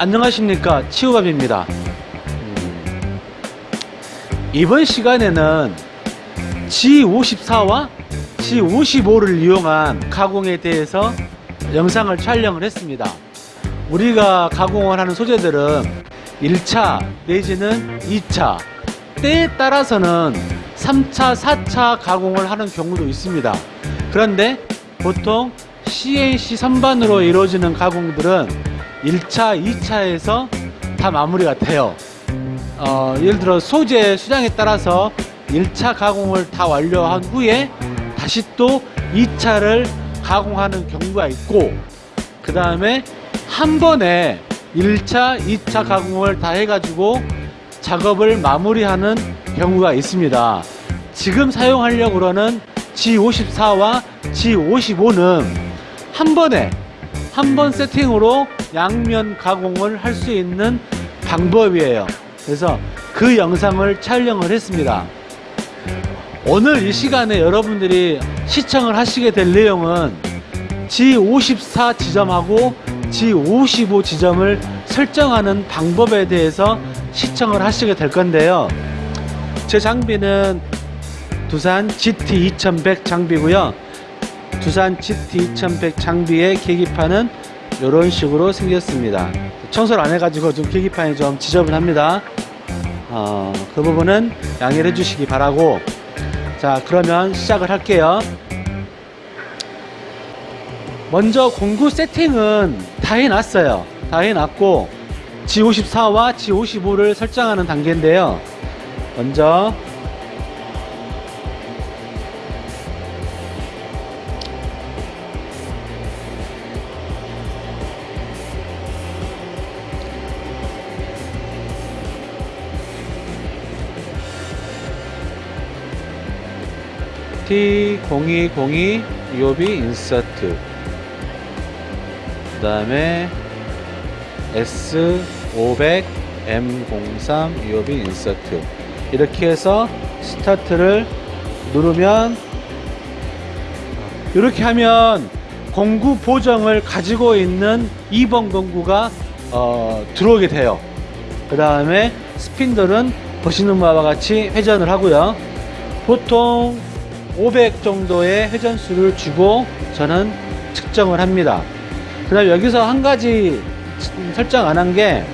안녕하십니까? 치우밥입니다. 음, 이번 시간에는 G54와 G55를 이용한 가공에 대해서 영상을 촬영을 했습니다. 우리가 가공을 하는 소재들은 1차 내지는 2차 때에 따라서는 3차 4차 가공을 하는 경우도 있습니다. 그런데 보통 CNC 선반으로 이루어지는 가공들은 1차 2차에서 다 마무리가 돼요. 어, 예를 들어 소재 수량에 따라서 1차 가공을 다 완료한 후에 다시 또 2차를 가공하는 경우가 있고 그 다음에 한 번에 1차 2차 가공을 다 해가지고 작업을 마무리하는 경우가 있습니다. 지금 사용하려고는 G54와 G55는 한 번에 한 번 세팅으로 양면 가공을 할 수 있는 방법이에요. 그래서 그 영상을 촬영을 했습니다. 오늘 이 시간에 여러분들이 시청을 하시게 될 내용은 G54 지점하고 G55 지점을 설정하는 방법에 대해서 시청을 하시게 될 건데요. 제 장비는 두산 GT2100 장비고요. 두산 GT2100 장비의 계기판은 이런 식으로 생겼습니다. 청소를 안 해가지고 좀 계기판이 좀 지저분합니다. 어, 그 부분은 양해를 해주시기 바라고. 자 그러면 시작을 할게요. 먼저 공구 세팅은 다 해놨어요. 다 해놨고 G54와 G55를 설정하는 단계인데요. 먼저 T0202 UOB 인서트. 그 다음에 S500 M03 UOB 인서트. 이렇게 해서 스타트를 누르면 이렇게 하면 공구 보정을 가지고 있는 2번 공구가 어, 들어오게 돼요. 그 다음에 스핀들은 보시는 바와 같이 회전을 하고요. 보통 500 정도의 회전수를 주고 저는 측정을 합니다. 그 다음 여기서 한 가지 설정 안 한게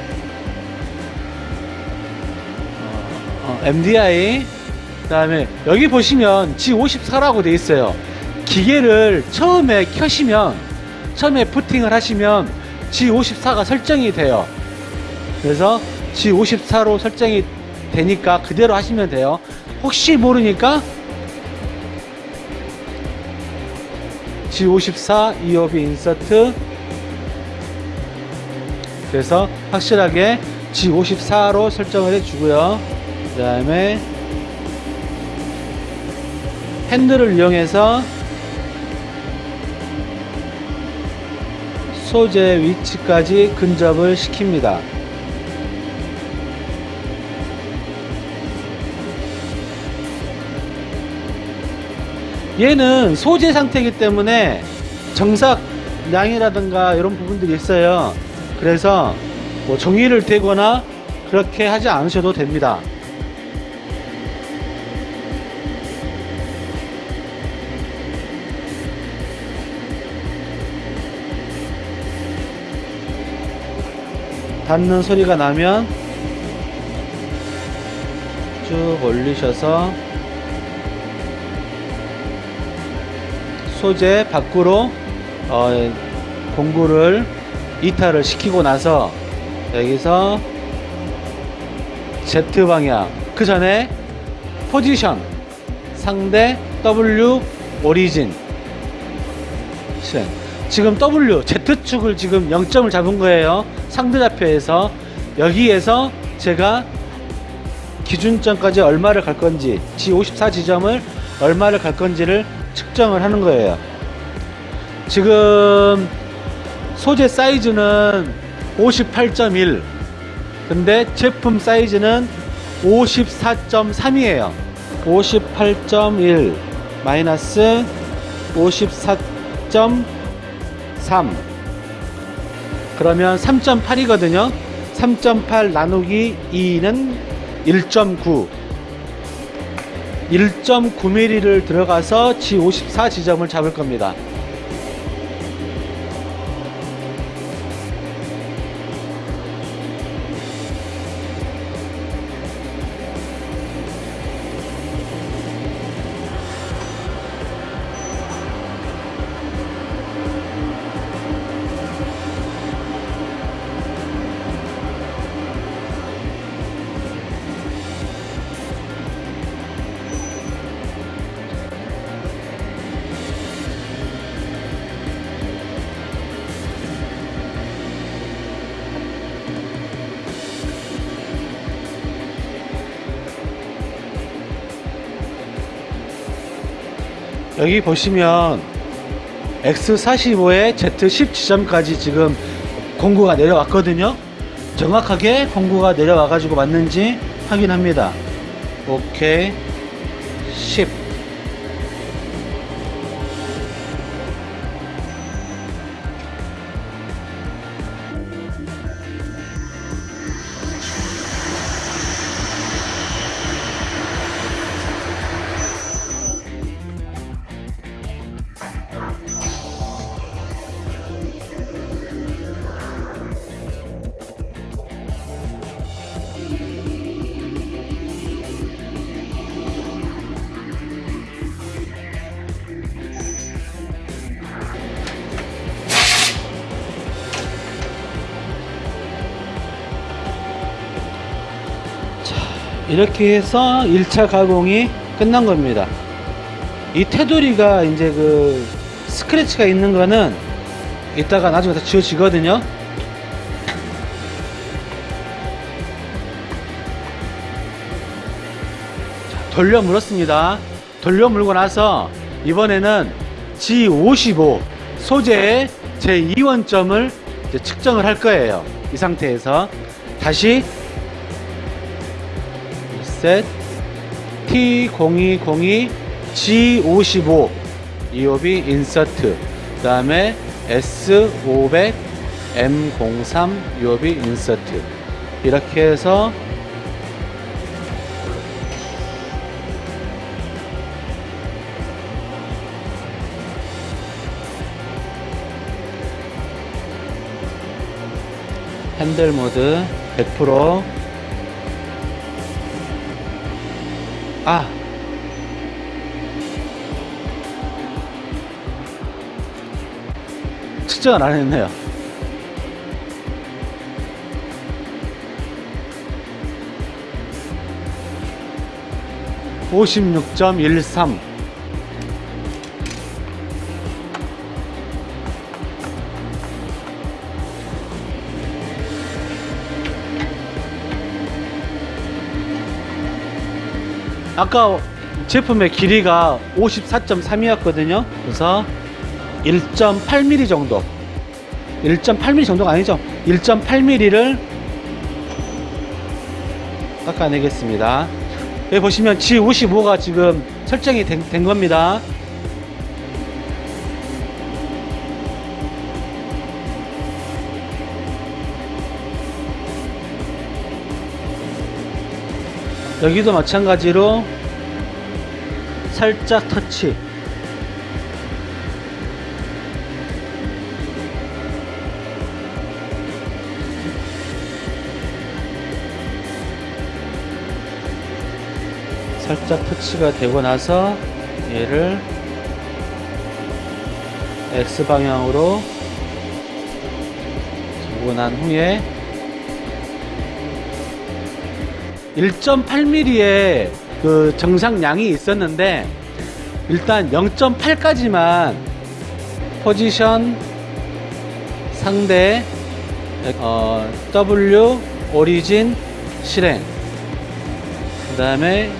어, MDI 그 다음에 여기 보시면 G54라고 돼 있어요. 기계를 처음에 켜시면 처음에 부팅을 하시면 G54가 설정이 돼요. 그래서 G54로 설정이 되니까 그대로 하시면 돼요. 혹시 모르니까 G54 EOB 인서트. 그래서 확실하게 G54로 설정을 해주고요. 그 다음에 핸들을 이용해서 소재 위치까지 근접을 시킵니다 얘는 소재 상태이기 때문에 정삭 양이라든가 이런 부분들이 있어요. 그래서 뭐 종이를 대거나 그렇게 하지 않으셔도 됩니다. 닿는 소리가 나면 쭉 올리셔서 소재 밖으로 어, 공구를 이탈을 시키고 나서 여기서 Z 방향 그 전에 포지션 상대 W 오리진. 지금 W Z축을 지금 0점을 잡은 거예요. 상대좌표에서. 여기에서 제가 기준점까지 얼마를 갈 건지 G54 지점을 얼마를 갈 건지를 측정을 하는 거예요 지금 소재 사이즈는 58.1 근데 제품 사이즈는 54.3이에요 58.1 마이너스 54.3 그러면 3.8이거든요. 3.8 나누기 2는 1.9. 1.9mm를 들어가서 G54 지점을 잡을 겁니다. 여기 보시면 X45에 Z10 지점까지 지금 공구가 내려왔거든요. 정확하게 공구가 내려와 가지고 맞는지 확인합니다. 오케이 10 이렇게 해서 1차 가공이 끝난 겁니다. 이 테두리가 이제 그 스크래치가 있는 거는 이따가 나중에 다 지워지거든요. 자, 돌려 물었습니다. 돌려 물고 나서 이번에는 G55 소재의 제 2원점을 측정을 할 거예요. 이 상태에서 다시 셋. T0202 G55 이오비 인서트. 그 다음에 S500 M03 유오비 인서트. 이렇게 해서 핸들 모드 100% 아. 측정을 안 했네요. 오십육 점 아까 제품의 길이가 54.3이었거든요. 그래서 1.8mm 정도. 1.8mm 정도가 아니죠. 1.8mm를 깎아내겠습니다. 여기 보시면 G55가 지금 설정이 된, 된 겁니다. 여기도 마찬가지로 살짝 터치. 살짝 터치가 되고 나서 얘를 X방향으로 주고 난 후에 1.8mm의 그 정상량이 있었는데 일단 0.8까지만 포지션 상대 어, W 오리진 실행. 그 다음에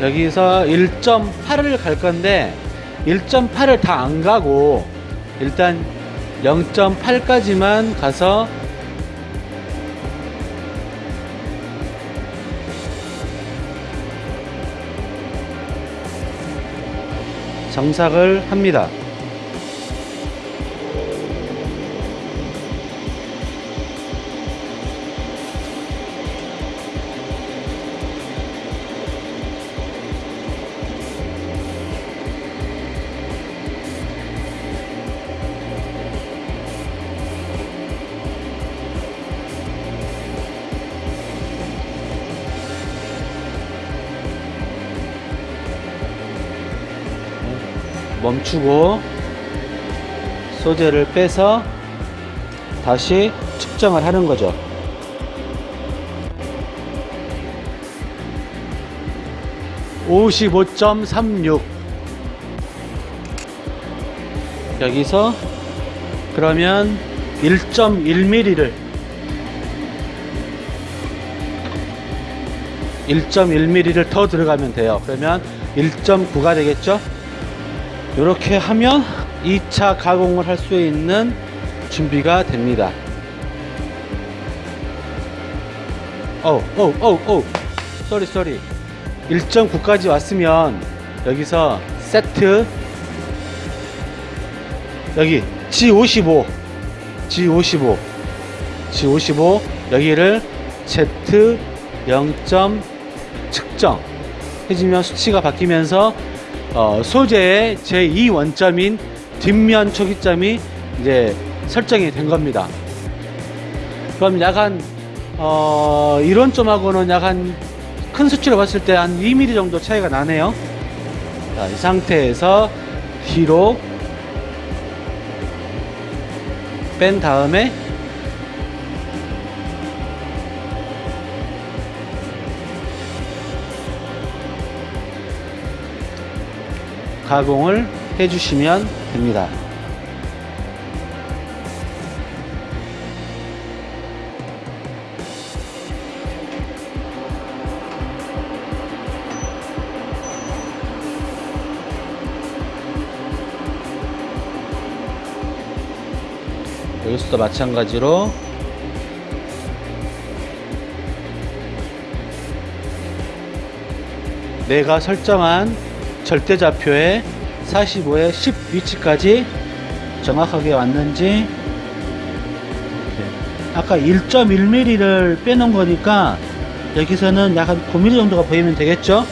여기서 1.8을 갈 건데 1.8을 다 안 가고 일단 0.8까지만 가서 정삭을 합니다. 멈추고 소재를 빼서 다시 측정을 하는 거죠. (55.36) 여기서 그러면 1.1mm를 1.1mm를 더 들어가면 돼요. 그러면 1.9가 되겠죠? 이렇게 하면 2차 가공을 할 수 있는 준비가 됩니다. 어우. Sorry, sorry. 1.9까지 왔으면 여기서 세트 여기 G55 G55 G55 여기를 Z 0점 측정 해주면 수치가 바뀌면서 어, 소재의 제2 원점인 뒷면 초기점이 이제 설정이 된 겁니다. 그럼 약간 어, 이론점하고는 약간 큰 수치로 봤을 때 한 2mm 정도 차이가 나네요. 자, 이 상태에서 뒤로 뺀 다음에 가공을 해주시면 됩니다. 여기서도 마찬가지로 내가 설정한 절대좌표의 45의 10 위치까지 정확하게 왔는지. 아까 1.1mm를 빼놓은 거니까 여기서는 약한 9mm 정도가 보이면 되겠죠